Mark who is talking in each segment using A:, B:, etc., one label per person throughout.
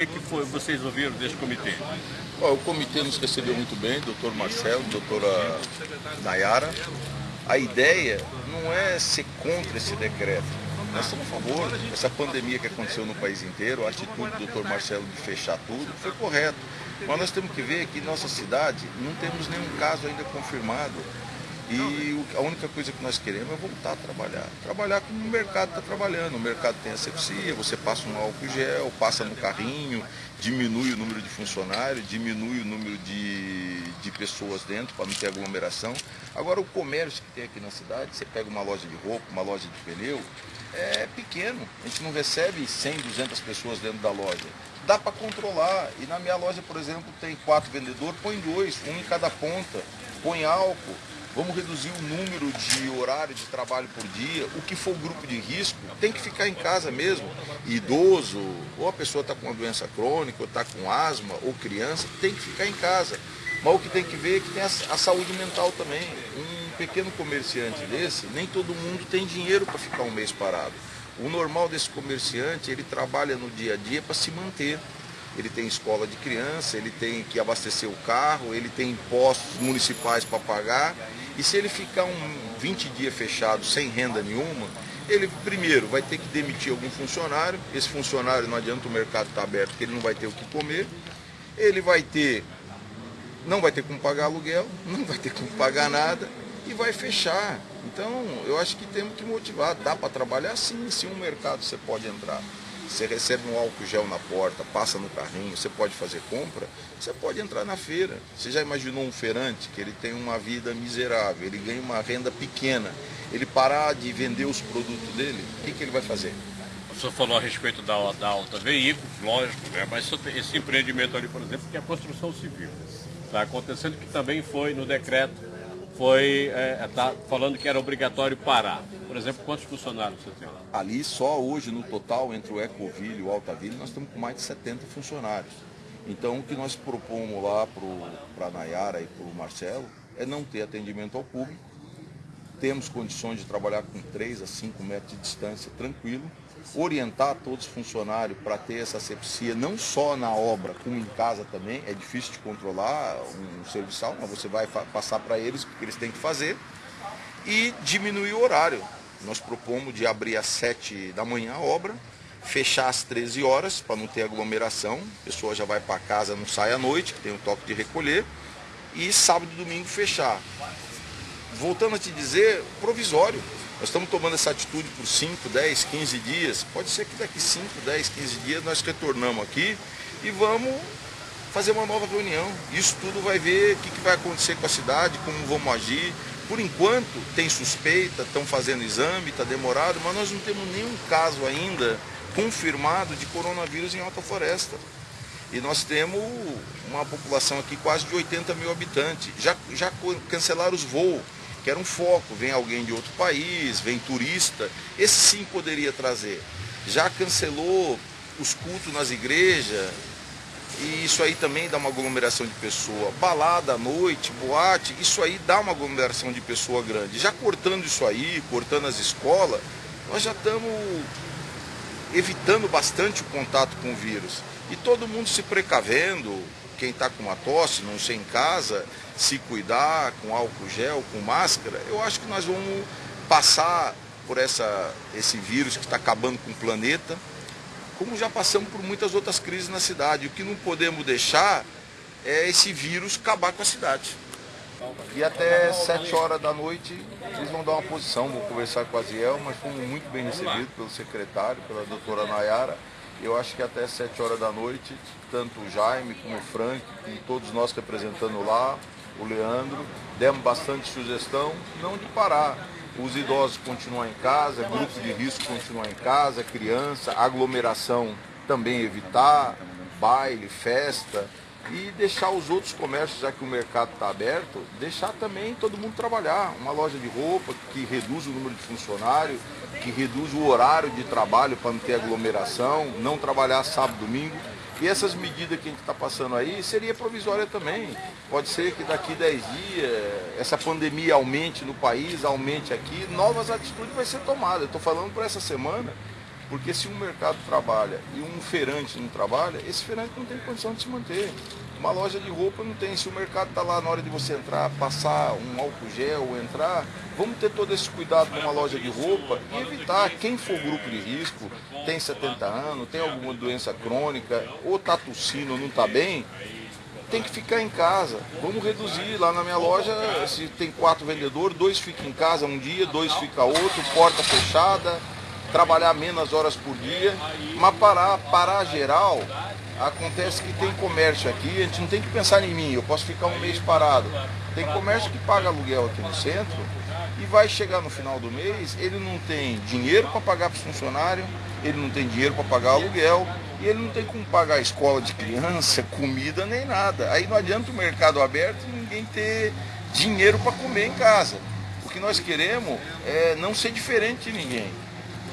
A: O que foi, vocês ouviram desse comitê?
B: o comitê nos recebeu muito bem, doutor Marcelo, doutora Nayara. A ideia não é ser contra esse decreto. Nós estamos a favor. Essa pandemia que aconteceu no país inteiro, a atitude do doutor Marcelo de fechar tudo foi correto. Mas nós temos que ver que nossa cidade não temos nenhum caso ainda confirmado. E a única coisa que nós queremos é voltar a trabalhar. Trabalhar como o mercado está trabalhando. O mercado tem asepsia, você passa um álcool gel, passa no carrinho, diminui o número de funcionários, diminui o número de, de pessoas dentro para não ter aglomeração. Agora o comércio que tem aqui na cidade, você pega uma loja de roupa, uma loja de pneu, é pequeno. A gente não recebe 100, 200 pessoas dentro da loja. Dá para controlar. E na minha loja, por exemplo, tem quatro vendedores, põe dois, um em cada ponta, põe álcool Vamos reduzir o número de horário de trabalho por dia. O que for grupo de risco tem que ficar em casa mesmo. Idoso, ou a pessoa está com uma doença crônica, ou está com asma, ou criança, tem que ficar em casa. Mas o que tem que ver é que tem a, a saúde mental também. Um pequeno comerciante desse, nem todo mundo tem dinheiro para ficar um mês parado. O normal desse comerciante, ele trabalha no dia a dia para se manter ele tem escola de criança, ele tem que abastecer o carro, ele tem impostos municipais para pagar. E se ele ficar um 20 dias fechado sem renda nenhuma, ele primeiro vai ter que demitir algum funcionário, esse funcionário não adianta o mercado estar tá aberto, porque ele não vai ter o que comer, ele vai ter, não vai ter como pagar aluguel, não vai ter como pagar nada e vai fechar. Então eu acho que temos que motivar, dá para trabalhar sim, se um mercado você pode entrar. Você recebe um álcool gel na porta, passa no carrinho, você pode fazer compra, você pode entrar na feira. Você já imaginou um feirante que ele tem uma vida miserável, ele ganha uma renda pequena, ele parar de vender os produtos dele, o que, que ele vai fazer?
A: O senhor falou a respeito da, da alta veículos, lógico, né? mas esse empreendimento ali, por exemplo, que é a construção civil. Está acontecendo que também foi no decreto foi é, tá falando que era obrigatório parar. Por exemplo, quantos funcionários você tem?
B: Ali só hoje no total entre o Ecoville e o Altaville nós estamos com mais de 70 funcionários. Então o que nós propomos lá para a Nayara e para o Marcelo é não ter atendimento ao público. Temos condições de trabalhar com 3 a 5 metros de distância tranquilo orientar todos os funcionários para ter essa asepsia, não só na obra, como em casa também. É difícil de controlar um serviçal, mas você vai passar para eles o que eles têm que fazer. E diminuir o horário. Nós propomos de abrir às 7 da manhã a obra, fechar às 13 horas para não ter aglomeração. A pessoa já vai para casa, não sai à noite, que tem o toque de recolher. E sábado e domingo fechar. Voltando a te dizer, provisório. Nós estamos tomando essa atitude por 5, 10, 15 dias. Pode ser que daqui 5, 10, 15 dias nós retornamos aqui e vamos fazer uma nova reunião. Isso tudo vai ver o que, que vai acontecer com a cidade, como vamos agir. Por enquanto, tem suspeita, estão fazendo exame, está demorado, mas nós não temos nenhum caso ainda confirmado de coronavírus em Alta Floresta. E nós temos uma população aqui quase de 80 mil habitantes. Já, já cancelaram os voos que era um foco, vem alguém de outro país, vem turista, esse sim poderia trazer. Já cancelou os cultos nas igrejas, e isso aí também dá uma aglomeração de pessoa. Balada à noite, boate, isso aí dá uma aglomeração de pessoa grande. Já cortando isso aí, cortando as escolas, nós já estamos evitando bastante o contato com o vírus. E todo mundo se precavendo, quem está com uma tosse, não sei em casa, se cuidar com álcool gel, com máscara, eu acho que nós vamos passar por essa, esse vírus que está acabando com o planeta, como já passamos por muitas outras crises na cidade. O que não podemos deixar é esse vírus acabar com a cidade. E até 7 horas da noite eles vão dar uma posição, vou conversar com a Ziel, mas fomos muito bem recebidos pelo secretário, pela doutora Nayara. Eu acho que até 7 horas da noite, tanto o Jaime como o Frank, e todos nós representando lá, o Leandro, demos bastante sugestão, não de parar. Os idosos continuam em casa, grupos de risco continuam em casa, criança, aglomeração também evitar, baile, festa e deixar os outros comércios, já que o mercado está aberto, deixar também todo mundo trabalhar. Uma loja de roupa que reduz o número de funcionários, que reduz o horário de trabalho para não ter aglomeração, não trabalhar sábado, domingo. E essas medidas que a gente está passando aí seria provisória também. Pode ser que daqui 10 dias essa pandemia aumente no país, aumente aqui, novas atitudes vai ser tomada. Eu estou falando por essa semana Porque se um mercado trabalha e um feirante não trabalha, esse feirante não tem condição de se manter. Uma loja de roupa não tem. Se o mercado está lá na hora de você entrar, passar um álcool gel, entrar, vamos ter todo esse cuidado numa loja de roupa e evitar quem for grupo de risco, tem 70 anos, tem alguma doença crônica, ou está tossindo ou não está bem, tem que ficar em casa. Vamos reduzir. Lá na minha loja, se tem quatro vendedores, dois ficam em casa um dia, dois ficam outro, porta fechada, trabalhar menos horas por dia, mas parar, parar geral, Acontece que tem comércio aqui, a gente não tem que pensar em mim, eu posso ficar um mês parado. Tem comércio que paga aluguel aqui no centro e vai chegar no final do mês, ele não tem dinheiro para pagar para os funcionários, ele não tem dinheiro para pagar aluguel e ele não tem como pagar a escola de criança, comida nem nada. Aí não adianta o mercado aberto e ninguém ter dinheiro para comer em casa. O que nós queremos é não ser diferente de ninguém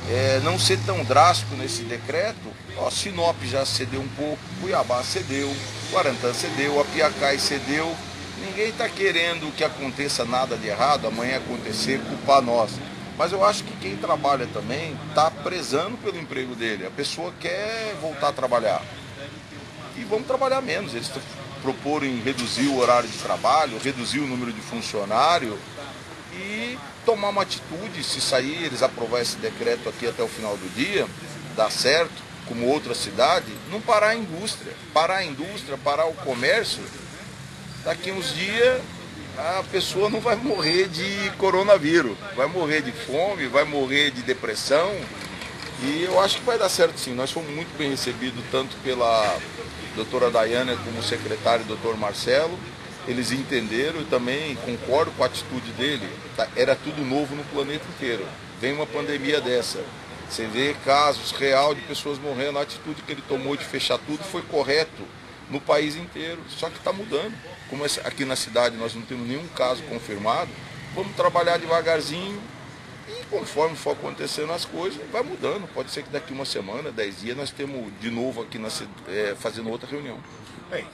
B: é, não ser tão drástico nesse decreto, ó, Sinop já cedeu um pouco, Cuiabá cedeu, Guarantã cedeu, Apiacai cedeu. Ninguém está querendo que aconteça nada de errado, amanhã acontecer, culpar nós. Mas eu acho que quem trabalha também está prezando pelo emprego dele. A pessoa quer voltar a trabalhar. E vamos trabalhar menos. Eles proporam reduzir o horário de trabalho, reduzir o número de funcionário e tomar uma atitude, se sair, eles aprovar esse decreto aqui até o final do dia, dá certo, como outra cidade, não parar a indústria. Parar a indústria, parar o comércio, daqui uns dias a pessoa não vai morrer de coronavírus, vai morrer de fome, vai morrer de depressão. E eu acho que vai dar certo sim. Nós fomos muito bem recebidos, tanto pela doutora Dayana como o secretário doutor Marcelo eles entenderam e também concordo com a atitude dele. Tá, era tudo novo no planeta inteiro. Vem uma pandemia dessa. Você vê casos real de pessoas morrendo. A atitude que ele tomou de fechar tudo foi correto no país inteiro. Só que está mudando. Como aqui na cidade nós não temos nenhum caso confirmado, vamos trabalhar devagarzinho e conforme for acontecendo as coisas, vai mudando. Pode ser que daqui uma semana, dez dias, nós temos de novo aqui na, é, fazendo outra reunião.
A: Bem,